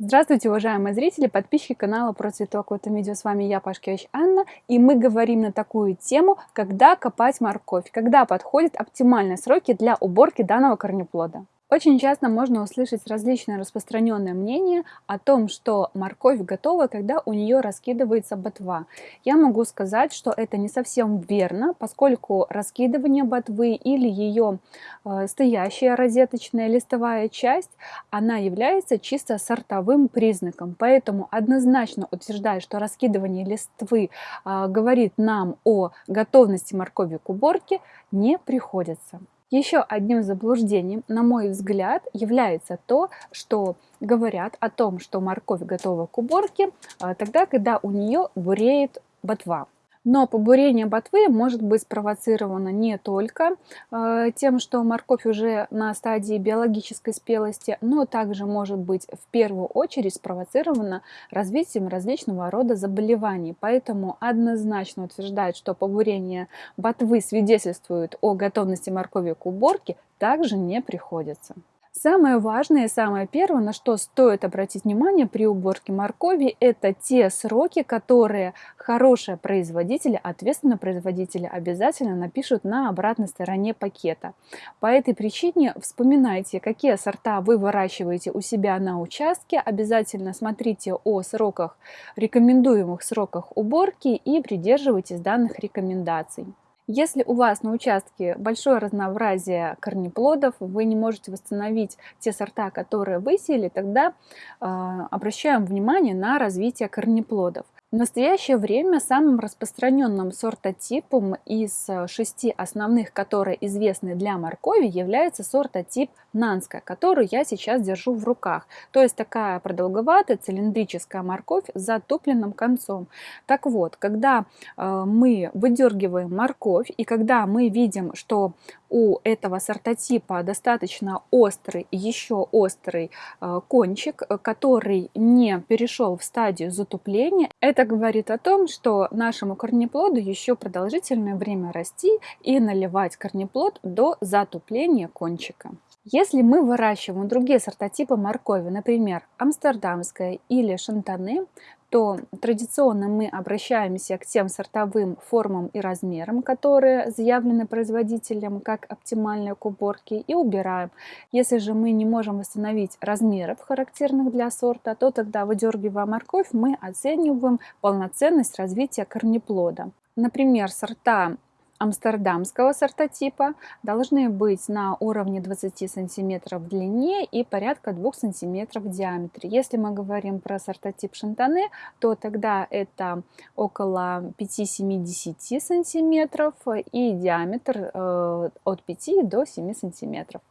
Здравствуйте, уважаемые зрители, подписчики канала про цветок. В этом видео с вами я, Пашкевич Анна, и мы говорим на такую тему, когда копать морковь, когда подходят оптимальные сроки для уборки данного корнеплода. Очень часто можно услышать различные распространенные мнения о том, что морковь готова, когда у нее раскидывается ботва. Я могу сказать, что это не совсем верно, поскольку раскидывание ботвы или ее э, стоящая розеточная листовая часть, она является чисто сортовым признаком. Поэтому однозначно утверждать, что раскидывание листвы э, говорит нам о готовности моркови к уборке, не приходится. Еще одним заблуждением, на мой взгляд, является то, что говорят о том, что морковь готова к уборке а, тогда, когда у нее буреет ботва. Но побурение ботвы может быть спровоцировано не только э, тем, что морковь уже на стадии биологической спелости, но также может быть в первую очередь спровоцировано развитием различного рода заболеваний. Поэтому однозначно утверждать, что побурение ботвы свидетельствует о готовности моркови к уборке, также не приходится. Самое важное и самое первое, на что стоит обратить внимание при уборке моркови, это те сроки, которые хорошие производители, ответственные производители обязательно напишут на обратной стороне пакета. По этой причине вспоминайте, какие сорта вы выращиваете у себя на участке, обязательно смотрите о сроках, рекомендуемых сроках уборки и придерживайтесь данных рекомендаций. Если у вас на участке большое разнообразие корнеплодов, вы не можете восстановить те сорта, которые высеяли, тогда э, обращаем внимание на развитие корнеплодов. В настоящее время самым распространенным сортотипом из э, шести основных, которые известны для моркови, является сортотип Нанская, которую я сейчас держу в руках. То есть такая продолговатая цилиндрическая морковь с затупленным концом. Так вот, когда э, мы выдергиваем морковь и когда мы видим, что у этого сортотипа достаточно острый, еще острый э, кончик, который не перешел в стадию затупления, это говорит о том, что нашему корнеплоду еще продолжительное время расти и наливать корнеплод до затупления кончика. Если мы выращиваем другие сортотипы моркови, например, амстердамская или шантаны, то традиционно мы обращаемся к тем сортовым формам и размерам, которые заявлены производителем как оптимальные к уборке, и убираем. Если же мы не можем восстановить размеров, характерных для сорта, то тогда, выдергивая морковь, мы оцениваем полноценность развития корнеплода. Например, сорта амстердамского сортотипа должны быть на уровне 20 сантиметров в длине и порядка 2 сантиметров в диаметре. Если мы говорим про сортотип шантане, то тогда это около 5-7-10 сантиметров и диаметр э, от 5 до 7 сантиметров.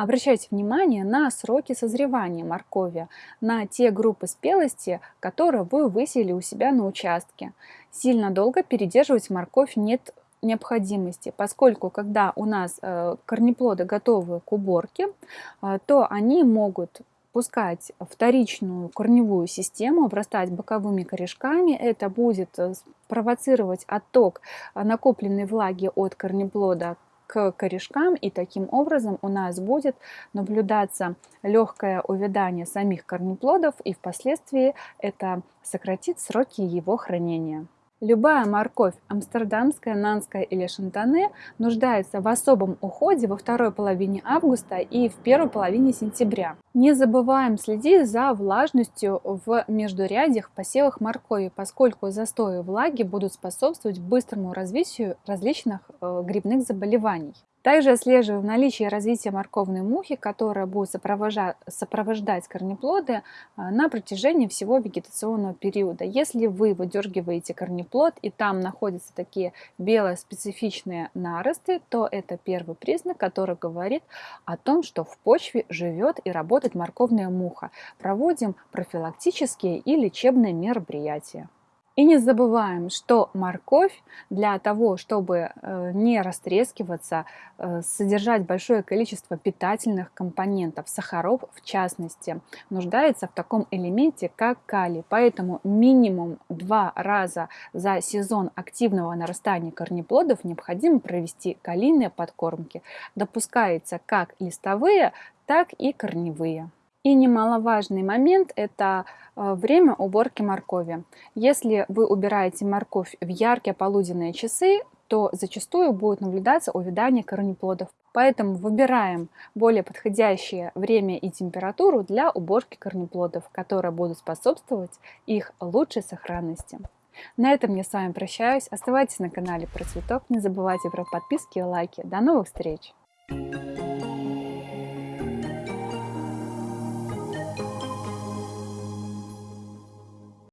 Обращайте внимание на сроки созревания моркови, на те группы спелости, которые вы высели у себя на участке. Сильно долго передерживать морковь нет необходимости, поскольку когда у нас э, корнеплоды готовы к уборке, э, то они могут пускать вторичную корневую систему, обрастать боковыми корешками. Это будет э, провоцировать отток накопленной влаги от корнеплода к корешкам, и таким образом у нас будет наблюдаться легкое увядание самих корнеплодов, и впоследствии это сократит сроки его хранения. Любая морковь, амстердамская, нанская или шантане, нуждается в особом уходе во второй половине августа и в первой половине сентября. Не забываем следить за влажностью в междурядьях посевах моркови, поскольку застои влаги будут способствовать быстрому развитию различных э, грибных заболеваний. Также отслеживаем наличие и развитие морковной мухи, которая будет сопровождать, сопровождать корнеплоды а, на протяжении всего вегетационного периода. Если вы выдергиваете корнеплод и там находятся такие белые специфичные наросты, то это первый признак, который говорит о том, что в почве живет и работает морковная муха. Проводим профилактические и лечебные мероприятия. И не забываем, что морковь для того, чтобы э, не растрескиваться, э, содержать большое количество питательных компонентов, сахаров в частности, нуждается в таком элементе, как калий. Поэтому минимум два раза за сезон активного нарастания корнеплодов необходимо провести калийные подкормки. Допускается как листовые, так и корневые. И немаловажный момент – это э, время уборки моркови. Если вы убираете морковь в яркие полуденные часы, то зачастую будет наблюдаться увядание корнеплодов. Поэтому выбираем более подходящее время и температуру для уборки корнеплодов, которые будут способствовать их лучшей сохранности. На этом я с вами прощаюсь. Оставайтесь на канале про цветок. Не забывайте про подписки и лайки. До новых встреч!